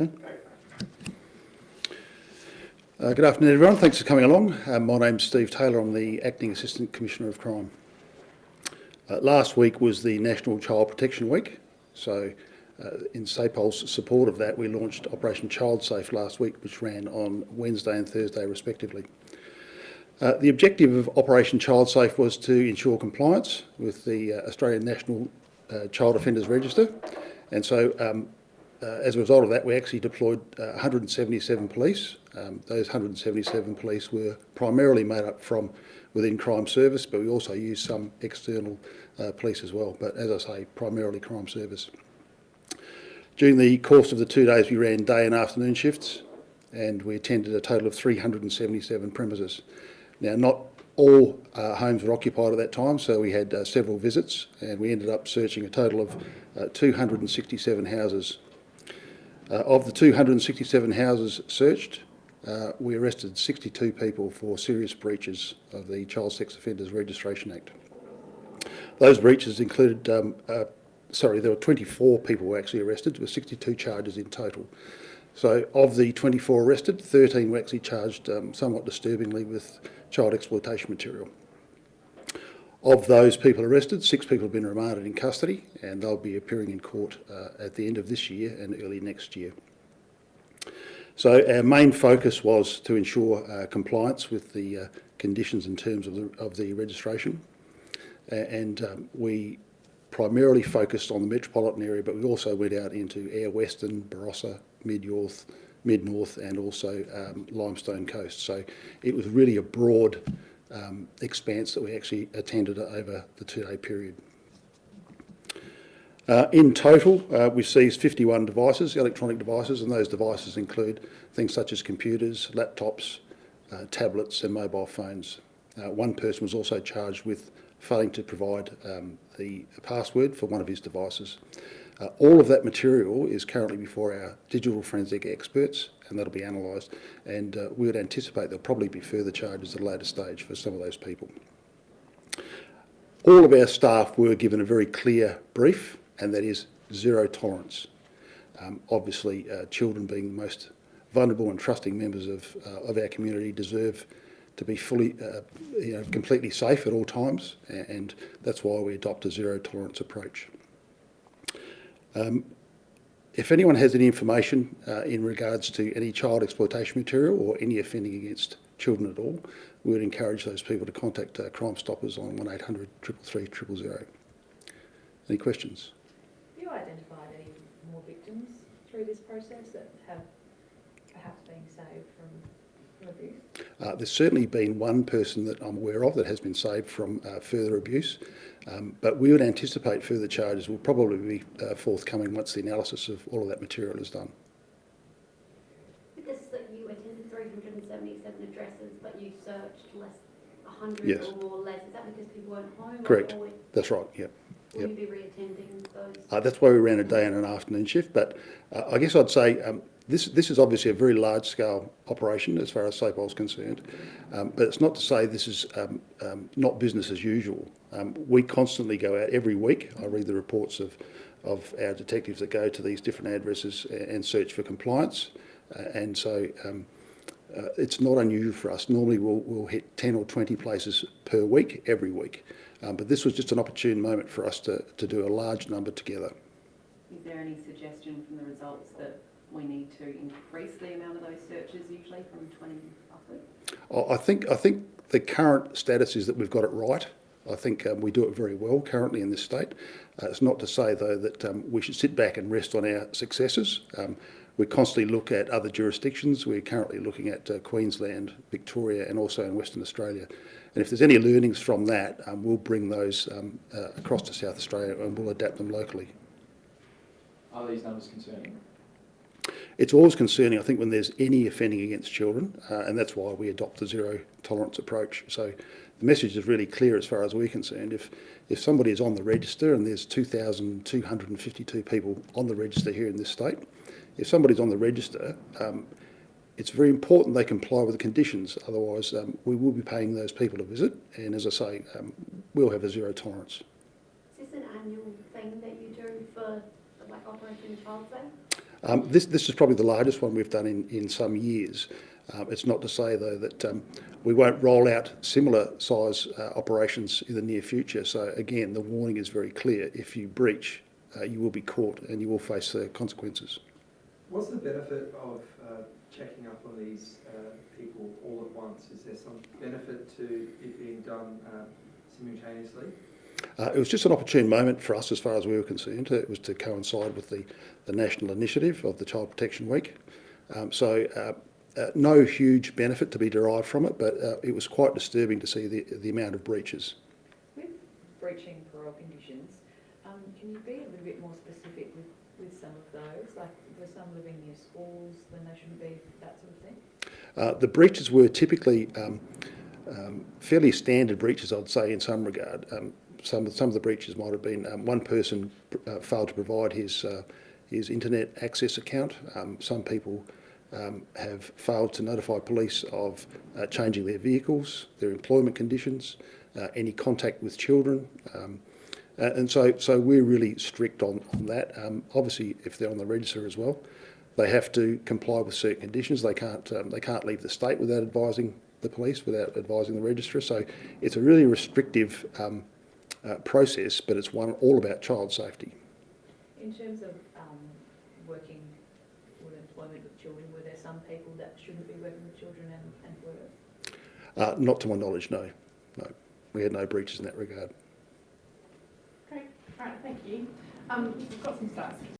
Okay. Uh, good afternoon, everyone. Thanks for coming along. Uh, my name's Steve Taylor. I'm the Acting Assistant Commissioner of Crime. Uh, last week was the National Child Protection Week, so uh, in SAPOL's support of that, we launched Operation Child Safe last week, which ran on Wednesday and Thursday respectively. Uh, the objective of Operation Child Safe was to ensure compliance with the uh, Australian National uh, Child Offenders Register, and so um, as a result of that, we actually deployed uh, 177 police. Um, those 177 police were primarily made up from within crime service, but we also used some external uh, police as well. But as I say, primarily crime service. During the course of the two days, we ran day and afternoon shifts, and we attended a total of 377 premises. Now, not all uh, homes were occupied at that time, so we had uh, several visits, and we ended up searching a total of uh, 267 houses uh, of the 267 houses searched, uh, we arrested 62 people for serious breaches of the Child Sex Offenders Registration Act. Those breaches included, um, uh, sorry, there were 24 people were actually arrested, were 62 charges in total. So of the 24 arrested, 13 were actually charged um, somewhat disturbingly with child exploitation material. Of those people arrested, six people have been remanded in custody and they'll be appearing in court uh, at the end of this year and early next year. So our main focus was to ensure uh, compliance with the uh, conditions and terms of the, of the registration. and um, we primarily focused on the metropolitan area, but we also went out into Eyre Western, Barossa, Mid-North, Mid-North and also um, Limestone Coast. So it was really a broad um, expanse that we actually attended over the two-day period. Uh, in total, uh, we seized 51 devices, electronic devices, and those devices include things such as computers, laptops, uh, tablets and mobile phones. Uh, one person was also charged with failing to provide um, the password for one of his devices. Uh, all of that material is currently before our digital forensic experts and that'll be analysed and uh, we would anticipate there'll probably be further charges at a later stage for some of those people. All of our staff were given a very clear brief and that is zero tolerance. Um, obviously uh, children being the most vulnerable and trusting members of, uh, of our community deserve to be fully, uh, you know, completely safe at all times and that's why we adopt a zero tolerance approach. Um, if anyone has any information uh, in regards to any child exploitation material or any offending against children at all, we would encourage those people to contact uh, Crime Stoppers on 1800 333 000. Any questions? Have you identified any more victims through this process that have perhaps been saved from? Uh, there's certainly been one person that I'm aware of that has been saved from uh, further abuse. Um, but we would anticipate further charges will probably be uh, forthcoming once the analysis of all of that material is done. This that you attended 377 addresses, but you searched less, 100 yes. or more less. Is that because people weren't home? Correct. Or, That's right, yep. Will yep. you be re-attending those? Uh, that's why we ran a day and an afternoon shift. But uh, I guess I'd say um, this, this is obviously a very large-scale operation as far as SAPOL is concerned. Um, but it's not to say this is um, um, not business as usual. Um, we constantly go out every week. I read the reports of, of our detectives that go to these different addresses and search for compliance. Uh, and so um, uh, it's not unusual for us. Normally we'll, we'll hit 10 or 20 places per week, every week. Um, but this was just an opportune moment for us to, to do a large number together. Is there any suggestion from the results that we need to increase the amount of those searches usually from 20 upwards? I think, I think the current status is that we've got it right. I think um, we do it very well currently in this state. Uh, it's not to say, though, that um, we should sit back and rest on our successes. Um, we constantly look at other jurisdictions. We're currently looking at uh, Queensland, Victoria and also in Western Australia. And if there's any learnings from that, um, we'll bring those um, uh, across to South Australia and we'll adapt them locally. Are these numbers concerning? It's always concerning, I think, when there's any offending against children, uh, and that's why we adopt the zero tolerance approach. So the message is really clear as far as we're concerned. If, if somebody is on the register, and there's 2,252 people on the register here in this state, if somebody's on the register, um, it's very important they comply with the conditions. Otherwise, um, we will be paying those people a visit, and as I say, um, we'll have a zero tolerance. Is this an annual thing that you do for like Operation Child Safe? Um, this, this is probably the largest one we've done in, in some years. Um, it's not to say, though, that um, we won't roll out similar size uh, operations in the near future. So, again, the warning is very clear. If you breach, uh, you will be caught and you will face the consequences. What's the benefit of uh, checking up on these uh, people all at once? Is there some benefit to it being done uh, simultaneously? Uh, it was just an opportune moment for us as far as we were concerned. It was to coincide with the, the national initiative of the Child Protection Week. Um, so uh, uh, no huge benefit to be derived from it, but uh, it was quite disturbing to see the, the amount of breaches. With breaching parole conditions, um, can you be a little bit more specific with, with some of those? Like, were some living near schools when they shouldn't be, that sort of thing? Uh, the breaches were typically um, um, fairly standard breaches, I'd say, in some regard. Some, of- some of the breaches might have been um, one person uh, failed to provide his, uh, his internet access account. Um, some people um, have failed to notify police of uh, changing their vehicles, their employment conditions, uh, any contact with children. Um, and so, so we're really strict on, on that. Um, obviously, if they're on the register as well, they have to comply with certain conditions. They can't, they can't leave the state without advising the police, without advising the registrar. So it's a really restrictive um, uh, process, but it's one all about child safety. In terms of um, working with employment with children, were there some people that shouldn't be working with children and, and were? Uh, not to my knowledge, no. No. We had no breaches in that regard. Great, all right, thank you. Um, we've got some stats